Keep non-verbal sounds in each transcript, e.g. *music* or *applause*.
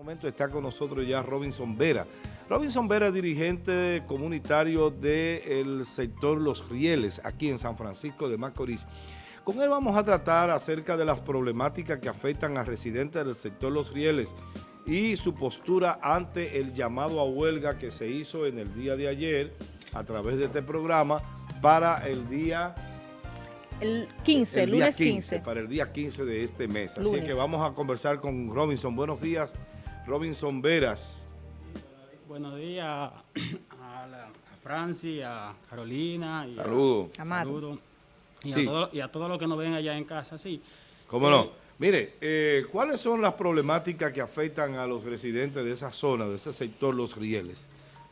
momento está con nosotros ya Robinson Vera. Robinson Vera, dirigente comunitario del sector Los Rieles, aquí en San Francisco de Macorís. Con él vamos a tratar acerca de las problemáticas que afectan a residentes del sector Los Rieles y su postura ante el llamado a huelga que se hizo en el día de ayer a través de este programa para el día... El 15, el lunes 15, 15. Para el día 15 de este mes. Así que vamos a conversar con Robinson. Buenos días, Robinson Veras. Buenos días a, *clears throat* la, a Franci, a Carolina. Y Saludos. A. Y, Sí. a todos, y a todos los que nos ven allá en casa, sí. ¿Cómo Eh, no? Mire, eh, ¿cuáles son las problemáticas que afectan a los residentes de esa zona, de ese sector, Los Rieles?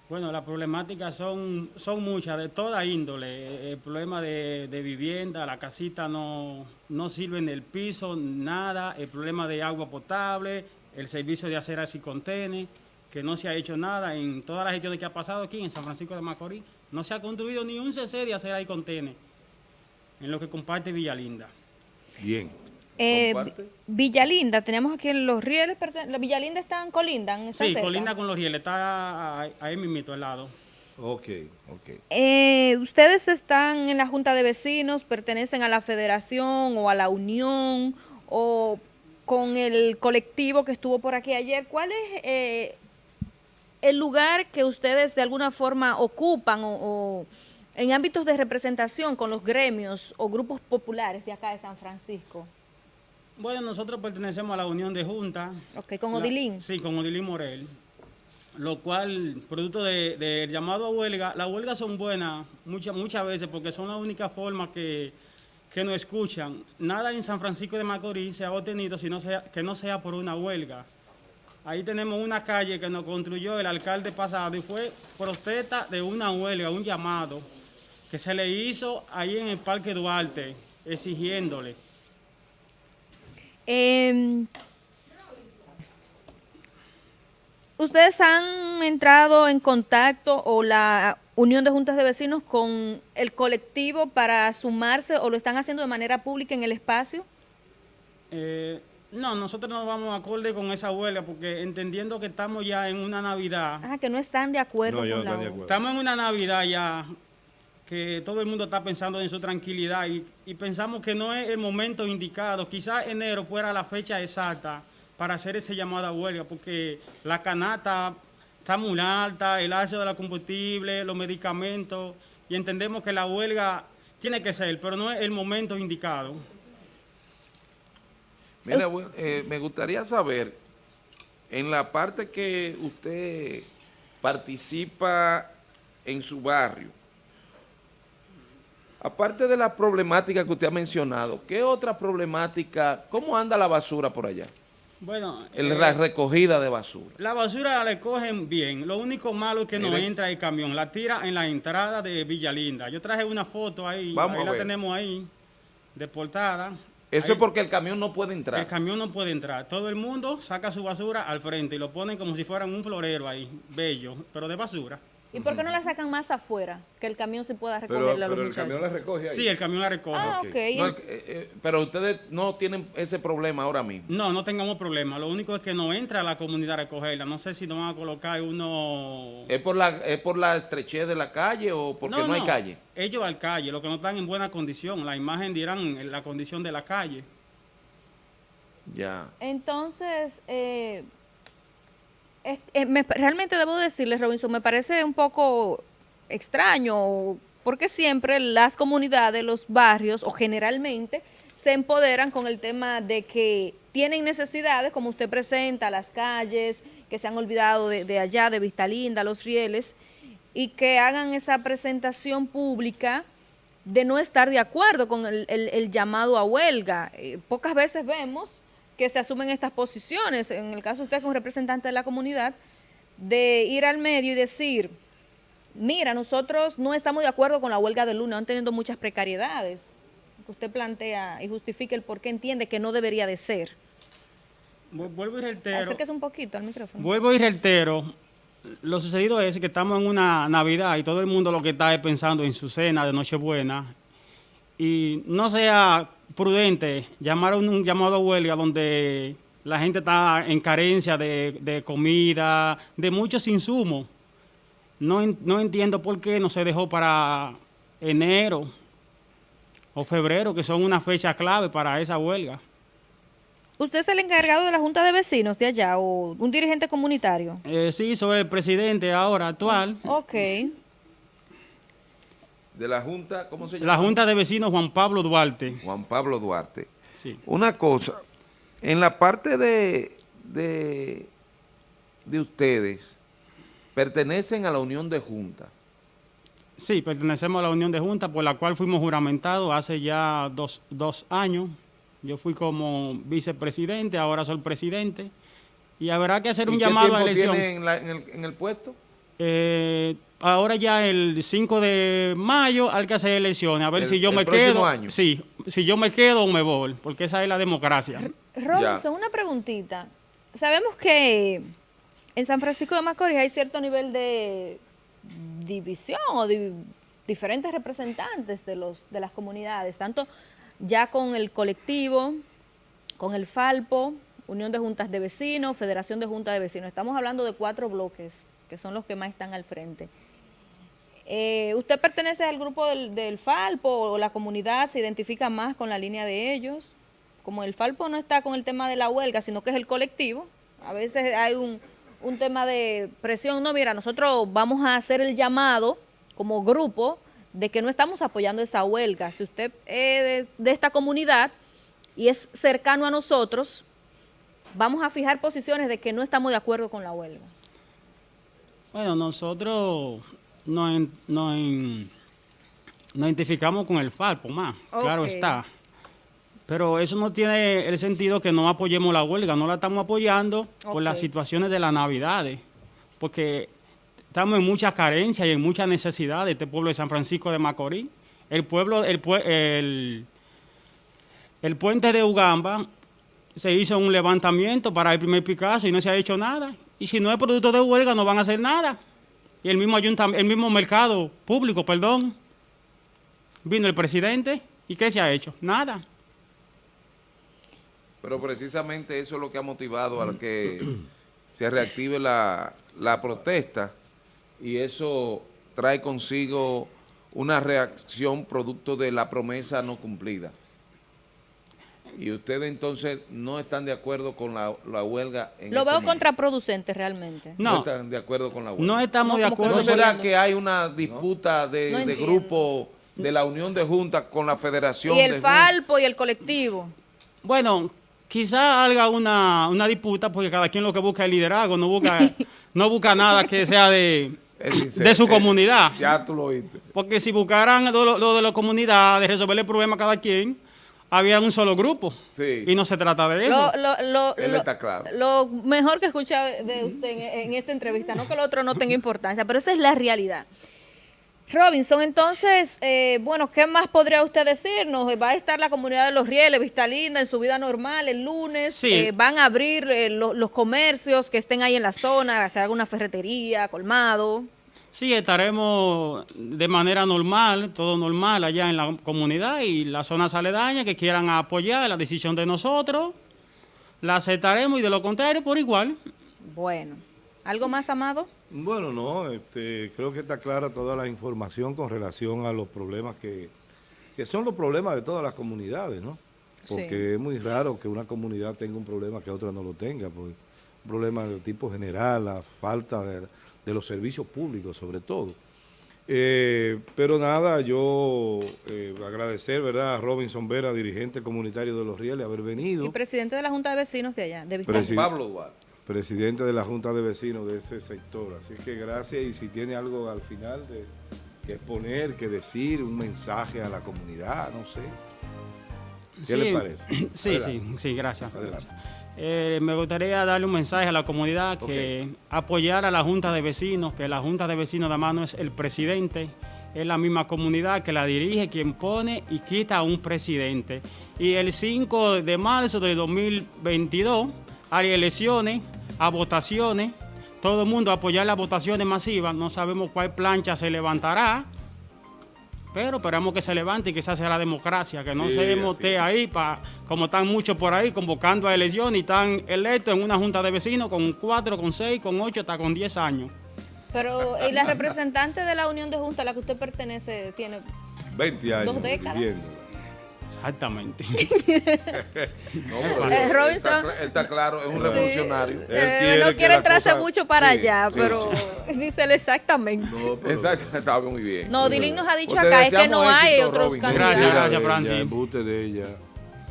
Bueno, las problemáticas son, son muchas, de toda índole. Eh, El problema de, de vivienda, la casita no, no sirve en el piso, nada. El problema de agua potable, el servicio de aceras y contenes, que no se ha hecho nada en todas las gestiones que ha pasado aquí en San Francisco de Macorís. No se ha construido ni un CC de acera y contenes en lo que comparte Villalinda. Bien. Eh, Villalinda, tenemos aquí en Los Rieles, ¿la Villalinda están colindan? ¿Están Sí, cerca? colinda con los rieles, está ahí- ahí mismito al lado. Ok, ok. Eh, ¿Ustedes están en la Junta de Vecinos, pertenecen a la Federación o a la Unión o con el colectivo que estuvo por aquí ayer? ¿Cuál es eh, el lugar que ustedes de alguna forma ocupan o, o en ámbitos de representación con los gremios o grupos populares de acá de San Francisco? Bueno, nosotros pertenecemos a la Unión de Junta. Ok, con La- Odilín. Sí, con Odilín Morel. Lo cual, producto del de, llamado a huelga, las huelgas son buenas muchas muchas veces porque son la única forma que, que nos escuchan. Nada en San Francisco de Macorís se ha obtenido si sea, que no sea por una huelga. Ahí tenemos una calle que nos construyó el alcalde pasado y fue protesta de una huelga, un llamado que se le hizo ahí en el Parque Duarte, exigiéndole. Eh, ¿Ustedes han entrado en contacto o la Unión de Juntas de Vecinos con el colectivo para sumarse o lo están haciendo de manera pública en el espacio? Eh, no, nosotros no vamos acorde con esa huelga porque entendiendo que estamos ya en una Navidad, Ah, que no están de acuerdo No, yo con no la estoy de acuerdo. estamos en una Navidad ya que todo el mundo está pensando en su tranquilidad y, y pensamos que no es el momento indicado. Quizás enero fuera la fecha exacta para hacer ese llamado a huelga porque la canasta está muy alta, el ácido de la combustible, los medicamentos y entendemos que la huelga tiene que ser, pero no es el momento indicado. Mira, eh, me gustaría saber, en la parte que usted participa en su barrio, aparte de la problemática que usted ha mencionado, ¿qué otra problemática, cómo anda la basura por allá? Bueno, El- eh, la recogida de basura. La basura la recogen bien. Lo único malo es que no entra el camión. La tira en la entrada de Villalinda. Yo traje una foto ahí. Vamos ahí la tenemos ahí, de portada. Eso Ahí es porque el camión no puede entrar. El camión no puede entrar. Todo el mundo saca su basura al frente y lo ponen como si fueran un florero ahí, bello, pero de basura. ¿Y por qué no la sacan más afuera? Que el camión se pueda Pero, recogerla a los pero el camión la recoge ahí. Sí, el camión la recoge. Ah, Ok. ok. No, el- eh, eh, pero ustedes no tienen ese problema ahora mismo. No, no tengamos problema. Lo único es que no entra la comunidad a recogerla. No sé si nos van a colocar uno... ¿Es por la, es por la estrechez de la calle o porque no, hay calle? Ellos al calle, los que no están en buena condición. La imagen dirán la condición de la calle. Ya. Entonces, eh, eh, me- realmente debo decirles, Robinson, me parece un poco extraño, porque siempre las comunidades, los barrios, o generalmente, se empoderan con el tema de que tienen necesidades, como usted presenta, las calles, que se han olvidado de, allá, de Vista Linda, Los Rieles, y que hagan esa presentación pública de no estar de acuerdo con el llamado a huelga. Eh, pocas veces vemos que se asumen estas posiciones, en el caso de usted como representante de la comunidad, de ir al medio y decir, mira, nosotros no estamos de acuerdo con la huelga de lunes, han teniendo muchas precariedades. Que usted plantea y justifique el por qué entiende que no debería de ser. Vu- Vuelvo y reitero. Acérquese un poquito al micrófono. Vuelvo y reitero. Lo sucedido es que estamos en una Navidad y todo el mundo lo que está es pensando en su cena de Nochebuena. Y no sea prudente llamar a un, un llamado a huelga donde La gente está en carencia de, de comida, de muchos insumos. No, no entiendo por qué no se dejó para enero o febrero, que son una fecha clave para esa huelga. ¿Usted es el encargado de la Junta de Vecinos de allá o un dirigente comunitario? Eh, sí, sobre el presidente ahora actual, Ok. De la Junta, ¿cómo se llama? la Junta de Vecinos Juan Pablo Duarte. Juan Pablo Duarte. Sí. Una cosa, en la parte de, de, de ustedes, pertenecen a la Unión de Junta. Sí, pertenecemos a la Unión de Junta, por la cual fuimos juramentados hace ya dos, dos años. Yo fui como vicepresidente, ahora soy presidente. Y habrá que hacer ¿Y un qué llamado a tiempo elección. tiene en, la- en el, en el puesto? Eh, ahora ya el 5 de mayo hay que hacer elecciones, a ver El- si yo el me próximo quedo. año. Sí, si yo me quedo o me voy, porque esa es la democracia. Robinson, una preguntita. Sabemos que en San Francisco de Macorís hay cierto nivel de división o de diferentes representantes de los de las comunidades, tanto ya con el colectivo, con el Falpo, Unión de Juntas de Vecinos, Federación de Juntas de Vecinos. Estamos hablando de cuatro bloques que son los que más están al frente. Eh, ¿Usted pertenece al grupo del, Falpo o la comunidad se identifica más con la línea de ellos? Como el Falpo no está con el tema de la huelga, sino que es el colectivo, a veces hay un, un tema de presión. No, mira, nosotros vamos a hacer el llamado como grupo de que no estamos apoyando esa huelga. Si usted es de esta comunidad y es cercano a nosotros, vamos a fijar posiciones de que no estamos de acuerdo con la huelga. Bueno, nosotros nos, nos en- nos identificamos con el Falpo más, claro está. Pero eso no tiene el sentido que no apoyemos la huelga, no la estamos apoyando por las situaciones de las navidades, porque estamos en muchas carencias y en muchas necesidades de este pueblo de San Francisco de Macorís. El pueblo, el, el, el puente de Ugamba se hizo un levantamiento para el primer Picasso y no se ha hecho nada. Y si no es producto de huelga, no van a hacer nada. Y el mismo ayuntam- el mismo mercado público, perdón, vino el presidente y ¿qué se ha hecho? Nada. Pero precisamente eso es lo que ha motivado a que *clears throat* se reactive la, la protesta y eso trae consigo una reacción producto de la promesa no cumplida. Y ustedes entonces no están de acuerdo con la, la huelga. En Lo este veo momento. contraproducente realmente. No. No, están de acuerdo con la huelga. no estamos No, de como que ¿No acuerdo. no será que hay una disputa de, No de grupo de la Unión de Juntas con la Federación Y el de Falpo y el colectivo. Bueno, quizá haga una, una disputa porque cada quien lo que busca es liderazgo, no busca, *laughs* no busca nada que sea de, de su comunidad. Ya tú lo oíste. Porque si buscaran lo- lo de la comunidad, de resolver el problema a cada quien, había un solo grupo. Sí. Y no se trata de eso. Lo, lo, lo, Él lo- está claro. lo mejor que escucha de usted en, en esta entrevista, no que lo otro no tenga importancia, pero esa es la realidad. Robinson, entonces, eh, bueno, ¿qué más podría usted decirnos? ¿Va a estar la comunidad de Los Rieles, Vista Linda, en su vida normal el lunes? Sí. Eh, ¿Van a abrir eh, lo- los comercios que estén ahí en la zona, hacer alguna ferretería, colmado? Sí, estaremos de manera normal, todo normal allá en la comunidad y las zonas aledañas que quieran apoyar la decisión de nosotros, la aceptaremos y de lo contrario, por igual. Bueno, ¿algo más, Amado? Bueno, no, este, creo que está clara toda la información con relación a los problemas que, que son los problemas de todas las comunidades, ¿no? Porque Sí. es muy raro que una comunidad tenga un problema que otra no lo tenga, pues un problema de tipo general, la falta de, de los servicios públicos sobre todo. Eh, pero nada, yo eh, agradecer, ¿verdad?, a Robinson Vera, dirigente comunitario de Los Rieles, haber venido. Y presidente de la Junta de Vecinos de allá, de Presi- Pablo Duarte. presidente de la Junta de Vecinos de ese sector. Así que gracias y si tiene algo al final de, que exponer, que decir, un mensaje a la comunidad, no sé. ¿Qué le parece? *clears throat* Sí, Adelante. sí, sí, gracias. Adelante. Eh, me gustaría darle un mensaje a la comunidad que apoyar a la Junta de Vecinos, que la Junta de Vecinos de mano es el presidente, es la misma comunidad que la dirige, quien pone y quita a un presidente. Y el 5 de marzo de 2022 hay elecciones, a votaciones, todo el mundo apoyar las votaciones masivas, no sabemos cuál plancha se levantará, Pero esperamos que se levante y que esa sea la democracia, que no Sí, se así mote es. ahí, pa, como están muchos por ahí convocando a elecciones y están electos en una junta de vecinos con cuatro, con seis, con ocho, hasta con diez años. Pero ¿y la representante de la Unión de Junta a la que usted pertenece tiene 20 años Dos décadas. viviendo. Exactamente. *laughs* No, pero Eh, él Robinson- está él está claro, es un Sí. revolucionario. Él Eh, quiere no quiere entrarse mucho para Sí, allá, sí, pero *laughs* dísele exactamente. No, pero- Exacto, está muy bien. No, Dilín nos ha dicho acá es que no hay éxito, otros Robinson. candidatos. Gracias, gracias, de Francis. ella, embute de ella.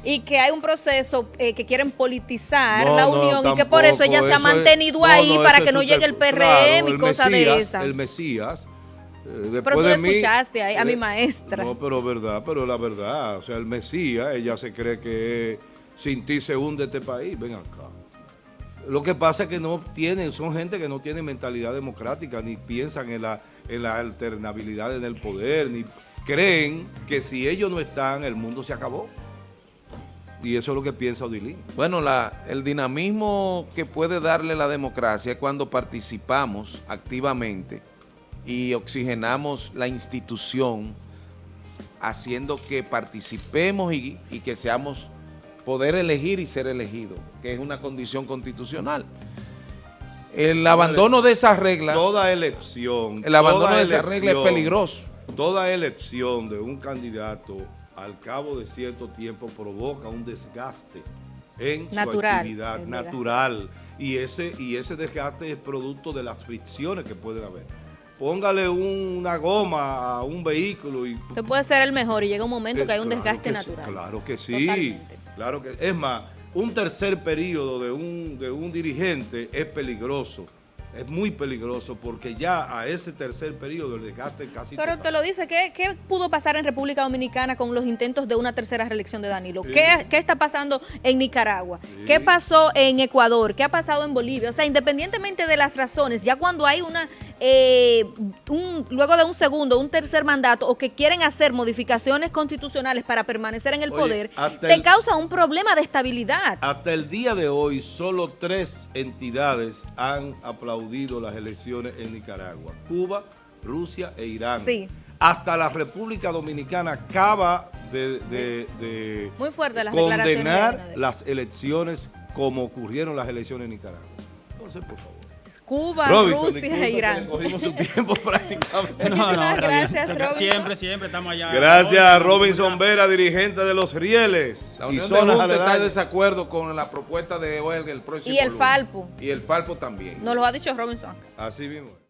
Y que hay un proceso eh, que quieren politizar No, la no, unión y que por eso ella tampoco, se ha eso es- mantenido no, ahí no, para eso que es no llegue el PRM claro, y cosas de Mesías, esas. El Mesías. Eh, después Pero tú de mí- escuchaste a- a mi eh, maestra. No, pero verdad, pero la verdad. O sea, el Mesías, ella se cree que sin ti se hunde este país. Ven acá. Lo que pasa es que no tienen, son gente que no tiene mentalidad democrática, ni piensan en la, en la alternabilidad en el poder, ni creen que si ellos no están, el mundo se acabó. Y eso es lo que piensa Odilín. Bueno, la, el dinamismo que puede darle la democracia es cuando participamos activamente y oxigenamos la institución haciendo que participemos y, y que seamos poder elegir y ser elegidos, que es una condición constitucional. El abandono de esas reglas, Toda elección. el abandono de esas reglas es peligroso. Toda elección de un candidato al cabo de cierto tiempo provoca un desgaste en Natural, su actividad natural y ese y ese desgaste es producto de las fricciones que pueden haber. Póngale un- una goma a un vehículo y Usted puede ser el mejor y llega un momento que hay un Eh, claro desgaste sí, natural. claro que sí. Totalmente. Claro que es más, un tercer periodo de un, de un dirigente es peligroso. Es muy peligroso porque ya a ese tercer periodo el desgaste es casi Pero total. te lo dice, ¿qué, qué pudo pasar en República Dominicana con los intentos de una tercera reelección de Danilo? Sí. ¿Qué, qué está pasando en Nicaragua? ¿Qué pasó en Ecuador? ¿Qué ha pasado en Bolivia? O sea, independientemente de las razones, ya cuando hay una, eh, un, luego de un segundo, un tercer mandato, o que quieren hacer modificaciones constitucionales para permanecer en el Oye, poder, te el- causa un problema de estabilidad. Hasta el día de hoy, solo tres entidades han aplaudido las elecciones en Nicaragua. Cuba, Rusia e Irán. Sí. Hasta la República Dominicana acaba de, de- de Muy fuerte las declaraciones de condenar las elecciones como ocurrieron las elecciones en Nicaragua. Entonces, por favor. Cuba, Robinson, Rusia e Irán. cogimos su *laughs* tiempo *laughs* prácticamente. No, no, gracias, Robinson. Siempre, siempre estamos allá. Gracias a Hoy, Robinson Vera, dirigente de los Rieles La y Unión de zonas Junta está en desacuerdo con la propuesta de Huelga el próximo Y el lunes. Falpo. Y el Falpo también. Nos lo ha dicho Robinson. Así mismo.